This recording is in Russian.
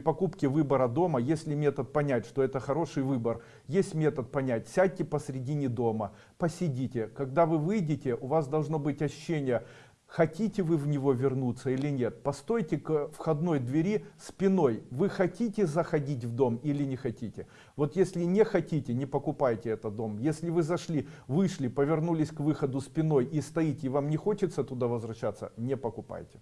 покупки выбора дома, если метод понять, что это хороший выбор, есть метод понять, сядьте посредине дома, посидите. Когда вы выйдете, у вас должно быть ощущение, хотите вы в него вернуться или нет. Постойте к входной двери спиной, вы хотите заходить в дом или не хотите. Вот если не хотите, не покупайте этот дом. Если вы зашли, вышли, повернулись к выходу спиной и стоите, и вам не хочется туда возвращаться, не покупайте.